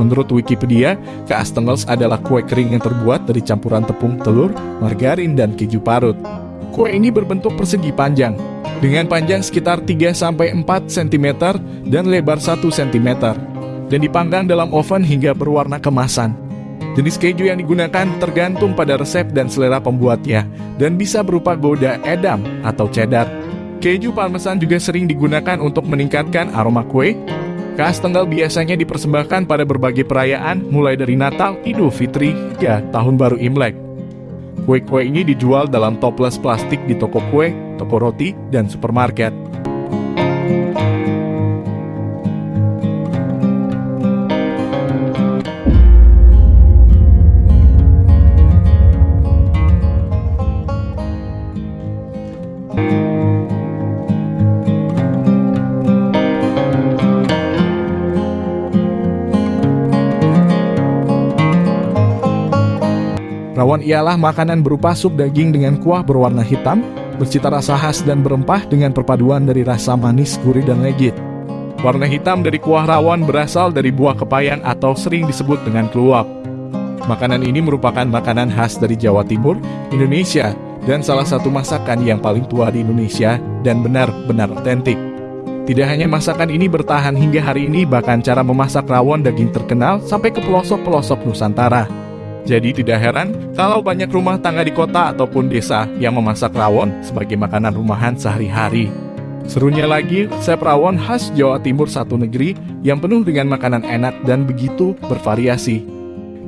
Menurut Wikipedia, kaastengels adalah kue kering yang terbuat dari campuran tepung, telur, margarin, dan keju parut. Kue ini berbentuk persegi panjang, dengan panjang sekitar 3-4 cm dan lebar 1 cm, dan dipanggang dalam oven hingga berwarna kemasan. Jenis keju yang digunakan tergantung pada resep dan selera pembuatnya, dan bisa berupa gouda edam atau cheddar. Keju parmesan juga sering digunakan untuk meningkatkan aroma kue, Khas Tenggal biasanya dipersembahkan pada berbagai perayaan, mulai dari Natal, Idul Fitri, hingga Tahun Baru Imlek. Kue-kue ini dijual dalam toples plastik di toko kue, toko roti, dan supermarket. Rawon ialah makanan berupa sup daging dengan kuah berwarna hitam, bercita rasa khas dan berempah dengan perpaduan dari rasa manis, gurih, dan legit. Warna hitam dari kuah rawon berasal dari buah kepayang atau sering disebut dengan keluak. Makanan ini merupakan makanan khas dari Jawa Timur, Indonesia, dan salah satu masakan yang paling tua di Indonesia dan benar-benar otentik. Tidak hanya masakan ini bertahan hingga hari ini, bahkan cara memasak rawon daging terkenal sampai ke pelosok-pelosok Nusantara. Jadi tidak heran kalau banyak rumah tangga di kota ataupun desa yang memasak rawon sebagai makanan rumahan sehari-hari. Serunya lagi, resep rawon khas Jawa Timur satu negeri yang penuh dengan makanan enak dan begitu bervariasi.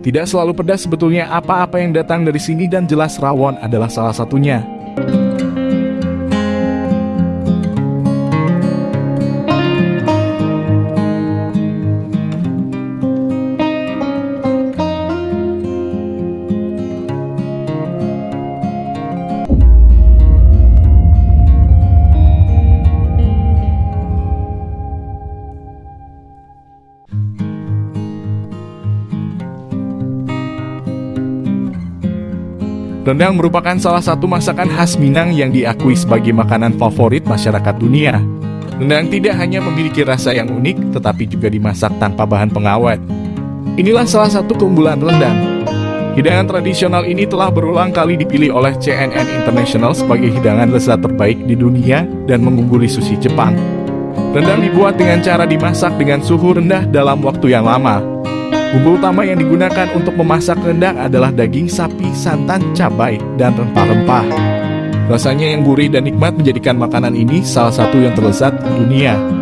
Tidak selalu pedas sebetulnya apa-apa yang datang dari sini dan jelas rawon adalah salah satunya. Rendang merupakan salah satu masakan khas Minang yang diakui sebagai makanan favorit masyarakat dunia. Rendang tidak hanya memiliki rasa yang unik, tetapi juga dimasak tanpa bahan pengawet. Inilah salah satu keunggulan rendang. Hidangan tradisional ini telah berulang kali dipilih oleh CNN International sebagai hidangan lezat terbaik di dunia dan mengungguli sushi Jepang. Rendang dibuat dengan cara dimasak dengan suhu rendah dalam waktu yang lama, Bumbu utama yang digunakan untuk memasak rendang adalah daging sapi, santan, cabai, dan rempah-rempah. Rasanya yang gurih dan nikmat menjadikan makanan ini salah satu yang terlezat di dunia.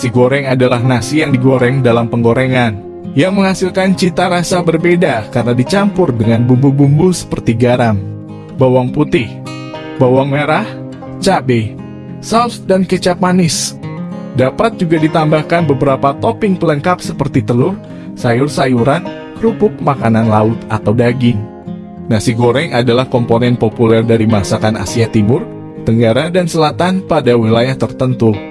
Nasi goreng adalah nasi yang digoreng dalam penggorengan, yang menghasilkan cita rasa berbeda karena dicampur dengan bumbu-bumbu seperti garam, bawang putih, bawang merah, cabai, saus, dan kecap manis. Dapat juga ditambahkan beberapa topping pelengkap seperti telur, sayur-sayuran, kerupuk makanan laut, atau daging. Nasi goreng adalah komponen populer dari masakan Asia Timur, Tenggara, dan Selatan pada wilayah tertentu.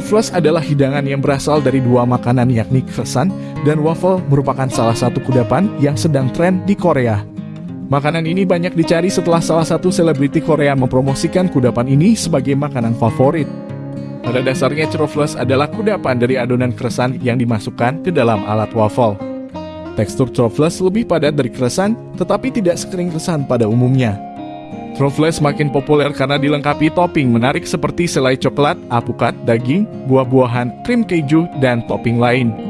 Truffles adalah hidangan yang berasal dari dua makanan yakni croissant dan waffle merupakan salah satu kudapan yang sedang tren di Korea. Makanan ini banyak dicari setelah salah satu selebriti Korea mempromosikan kudapan ini sebagai makanan favorit. Pada dasarnya truffles adalah kudapan dari adonan croissant yang dimasukkan ke dalam alat waffle. Tekstur truffles lebih padat dari croissant, tetapi tidak sekering croissant pada umumnya. Truffles makin populer karena dilengkapi topping menarik seperti selai coklat, apukat, daging, buah-buahan, krim keju, dan topping lain.